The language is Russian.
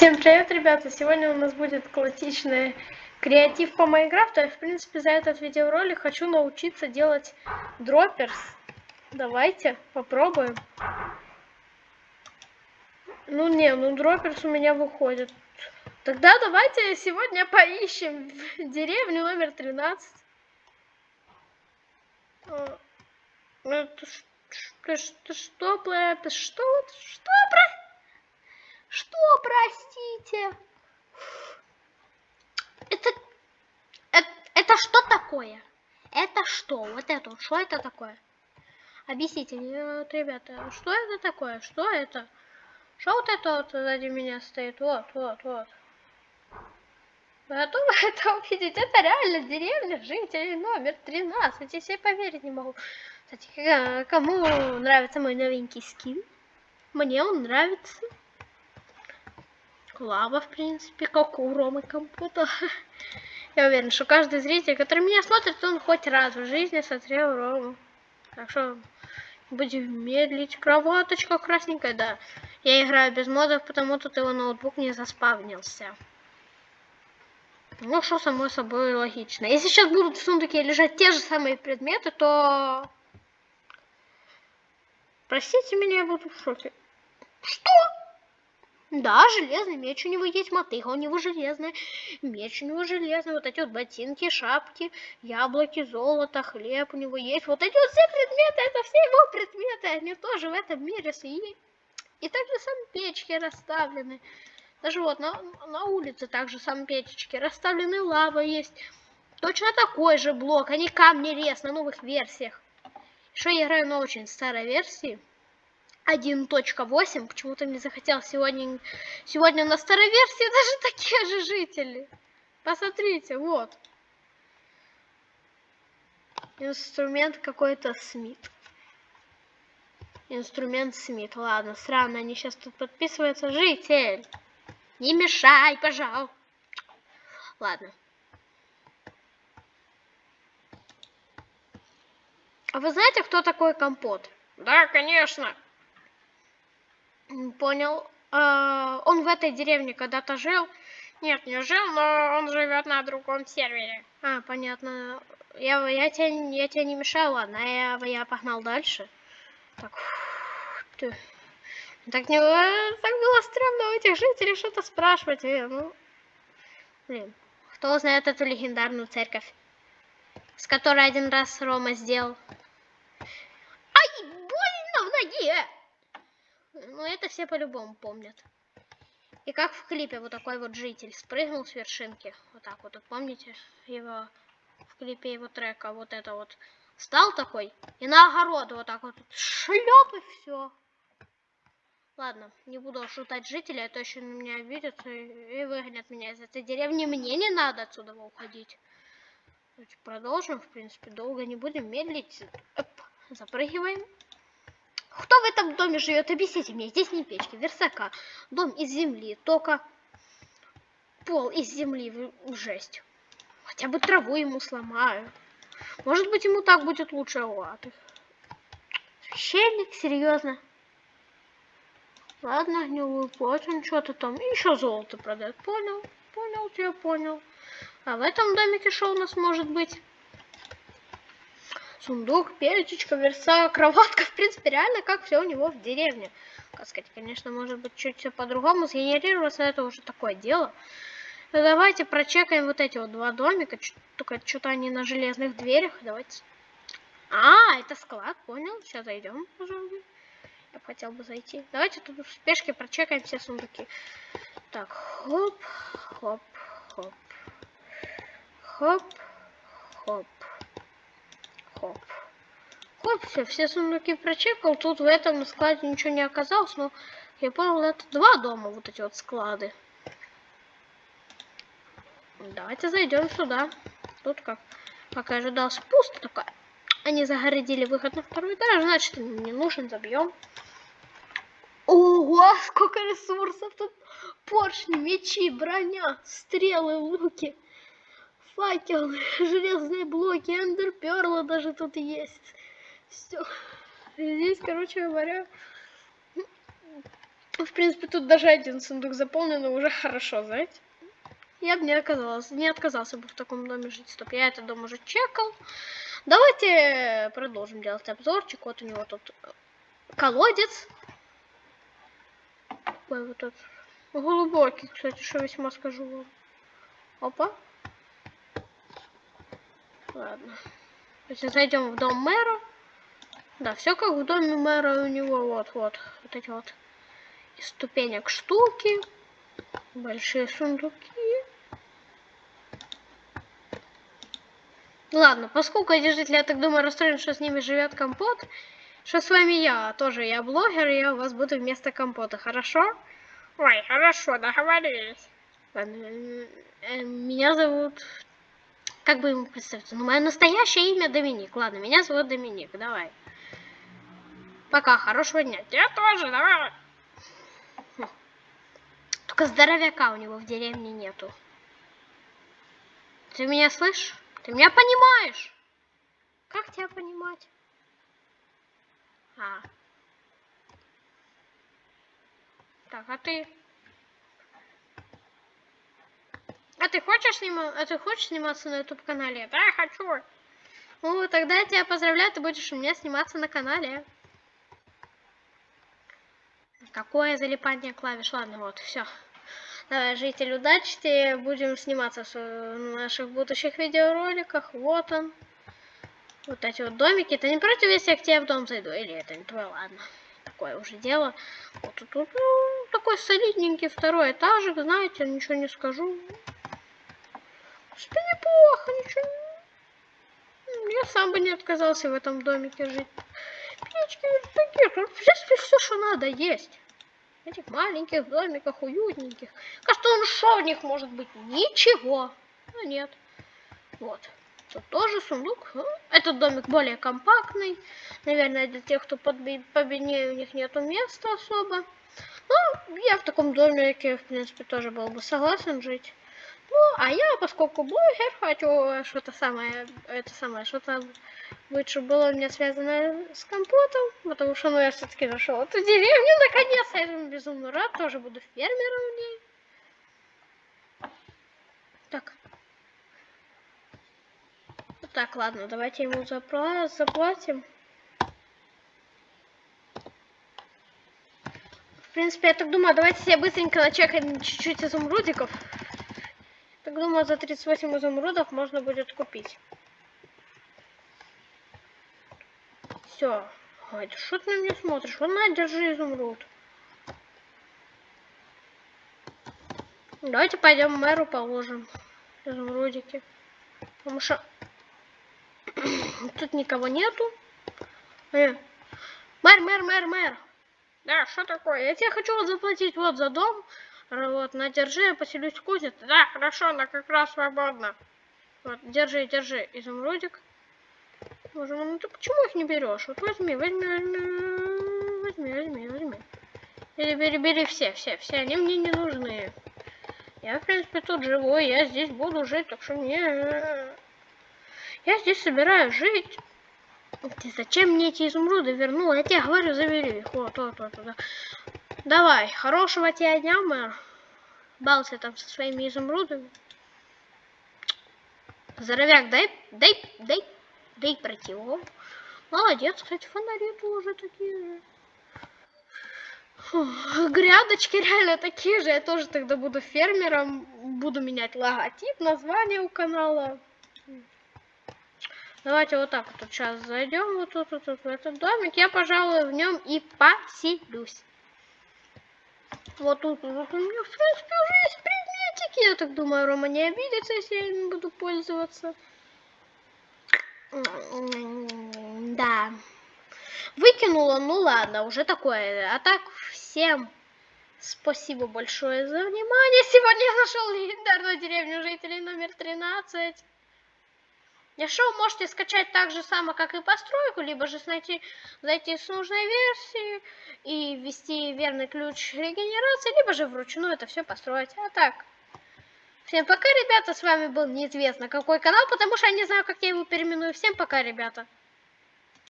Всем привет, ребята! Сегодня у нас будет классичный креатив по Майнкрафту. Я, в принципе, за этот видеоролик хочу научиться делать дропперс. Давайте попробуем. Ну не, ну дропперс у меня выходит. Тогда давайте сегодня поищем деревню номер 13. Это, это что, что, что, это что, что, про... Что, простите? Это, это, это что такое? Это что? Вот это, что это такое? Объясните мне, вот, ребята, что это такое? Что это? Что вот это вот сзади меня стоит? Вот, вот, вот. Готовы это увидеть? Это реально деревня жителей номер 13. Я себе поверить не могу. Кстати, кому нравится мой новенький скин? Мне он нравится лава, в принципе, как у Ромы Компота. Я уверен, что каждый зритель, который меня смотрит, он хоть раз в жизни смотрел Рому. Так что будем медлить. Кроваточка красненькая, да. Я играю без модов, потому тут его ноутбук не заспавнился. Ну, что само собой логично. Если сейчас будут в сундуке лежать те же самые предметы, то... Простите меня, я буду в шоке. Что? Да, железный меч у него есть, мотыга у него железная, меч у него железный, вот эти вот ботинки, шапки, яблоки, золото, хлеб у него есть. Вот эти вот все предметы, это все его предметы, они тоже в этом мире свои. И также сам печки расставлены. Даже вот на, на улице также сам печечки расставлены, лава есть. Точно такой же блок, они камни рез на новых версиях. Что я играю на очень старой версии. 1.8. Почему-то мне захотелось сегодня... Сегодня на старой версии даже такие же жители. Посмотрите, вот. Инструмент какой-то Смит. Инструмент Смит. Ладно, странно, они сейчас тут подписываются. Житель, не мешай, пожалуйста. Ладно. А вы знаете, кто такой компот? Да, конечно. Понял. А, он в этой деревне когда-то жил. Нет, не жил, но он живет на другом сервере. А, понятно. Я, я, тебя, я тебя не мешаю, ладно, я, я погнал дальше. Так, ты... Так, не, так было странно у этих жителей что-то спрашивать. Э, ну, блин, кто знает эту легендарную церковь, с которой один раз Рома сделал. Ай, больно в ноге! Ну, это все по-любому помнят. И как в клипе вот такой вот житель спрыгнул с вершинки. Вот так вот, помните его в клипе его трека. Вот это вот. Стал такой и на огород вот так вот шлеп и все. Ладно, не буду шутать жителей, а то еще на меня обидятся и выгонят меня из этой деревни. Мне не надо отсюда уходить. Продолжим, в принципе, долго не будем медлить. Оп, запрыгиваем. Кто в этом доме живет? Объясните мне. Здесь не печки, версака. Дом из земли, только пол из земли. Жесть. Хотя бы траву ему сломаю. Может быть, ему так будет лучше. Ладно. Священник, серьезно. Ладно, гнилую плоть, он что-то там. Еще золото продает. Понял, понял, тебя понял. А в этом домике что у нас может быть? Сундук, печечка, верса, кроватка, в принципе, реально как все у него в деревне. Как сказать, конечно, может быть, чуть все по-другому сгенерироваться, это уже такое дело. Но давайте прочекаем вот эти вот два домика, только что-то они на железных дверях, давайте. А, это склад, понял, сейчас зайдем, пожалуй. Я бы хотел бы зайти. Давайте тут в спешке прочекаем все сундуки. Так, хоп, хоп, хоп, хоп, хоп. Хоп. Хоп, все, все сундуки прочекал. Тут в этом складе ничего не оказалось, но я понял, это два дома, вот эти вот склады. Давайте зайдем сюда. Тут как, как и ожидалось, пусто такая. Они загородили выход на второй этаж, значит, не нужен, забьем. Ого, сколько ресурсов тут. Поршни, мечи, броня, стрелы, луки факел, железные блоки, эндерперла даже тут есть. Все. Здесь, короче говоря, В принципе, тут даже один сундук заполнен, но уже хорошо, знаете. Я бы не оказалась, не отказался бы в таком доме жить. Стоп, я этот дом уже чекал. Давайте продолжим делать обзорчик. Вот у него тут колодец. Такой вот тут глубокий, кстати, что весьма скажу вам. Опа. Ладно. Если зайдем в дом мэра. Да, все как в доме мэра у него. Вот, вот. Вот эти вот из ступенек штуки. Большие сундуки. Ладно, поскольку держители, я так думаю, расстроен, что с ними живет компот, что с вами я, тоже я блогер, и я у вас буду вместо компота, хорошо? Ой, хорошо, договорились. Ладно, э, меня зовут... Как бы ему представиться? Ну, мое настоящее имя Доминик. Ладно, меня зовут Доминик, давай. Пока, хорошего дня. Я тоже, давай. Только здоровяка у него в деревне нету. Ты меня слышишь? Ты меня понимаешь? Как тебя понимать? А. Так, а ты? А ты хочешь снимать? А ты хочешь сниматься на YouTube канале? Да, хочу. Ну, тогда я тебя поздравляю, ты будешь у меня сниматься на канале. Какое залипание клавиш? Ладно, вот, все. Давай, житель, удачи, будем сниматься в наших будущих видеороликах. Вот он. Вот эти вот домики. Это не против, если я к тебе в дом зайду? Или это не твое? Ладно. Такое уже дело. Вот тут ну, такой солидненький второй этажик, знаете, ничего не скажу. Что неплохо, ничего. Я сам бы не отказался в этом домике жить. Печки такие, в все, что надо, есть этих маленьких домиках, уютненьких. Кажется, он что в них может быть? Ничего. Но нет. Вот. Тут тоже сундук. Этот домик более компактный. Наверное, для тех, кто победнее, у них нету места особо. Ну, я в таком домике, в принципе, тоже был бы согласен жить. Ну, а я, поскольку блогер, хочу что-то самое, это самое, что-то лучше было у меня связано с компотом, потому что, ну, я все-таки нашел эту деревню, наконец-то, я безумно рад, тоже буду фермером в ней. Так. Так, ладно, давайте ему запла заплатим. В принципе, я так думаю, давайте себе быстренько начекаем чуть-чуть изумрудиков. Так думаю, за 38 изумрудов можно будет купить. Все. Ой, да что ты на меня смотришь? Вот на, держи изумруд. Давайте пойдем мэру положим изумрудики. Потому что тут никого нету. Э. Мэр, мэр, мэр, мэр. Да, что такое? Я тебе хочу вот заплатить вот за дом. Вот, на держи, я поселюсь в кузнице. Да, хорошо, она как раз свободна. Вот, держи, держи, изумрудик. Боже, ну ты почему их не берешь? Вот возьми, возьми, возьми, возьми, возьми, возьми. Бери, бери, бери все, все, все, они мне не нужны. Я, в принципе, тут живу, я здесь буду жить, так что мне... Я здесь собираюсь жить. Ты зачем мне эти изумруды вернул? Я тебе говорю, забери их. Вот, вот, вот, вот. Давай, хорошего тебе дня, мэр. Бался там со своими изумрудами. Здоровяк, дай, дай, дай, дай пройти. О, молодец, кстати, фонари тоже такие же. Фух, грядочки реально такие же. Я тоже тогда буду фермером. Буду менять логотип, название у канала. Давайте вот так вот сейчас зайдем вот тут, вот, вот в этот домик. Я, пожалуй, в нем и поселюсь. Вот тут, вот у меня, в принципе, уже есть предметики. Я так думаю, Рома не обидится, если я им буду пользоваться. Да. Выкинула, ну ладно, уже такое. А так, всем спасибо большое за внимание. Сегодня я нашел легендарную деревню жителей номер 13. Шоу можете скачать так же само, как и постройку, либо же найти, зайти с нужной версии и ввести верный ключ регенерации, либо же вручную это все построить. А так, всем пока, ребята, с вами был неизвестно какой канал, потому что я не знаю, как я его переименую. Всем пока, ребята.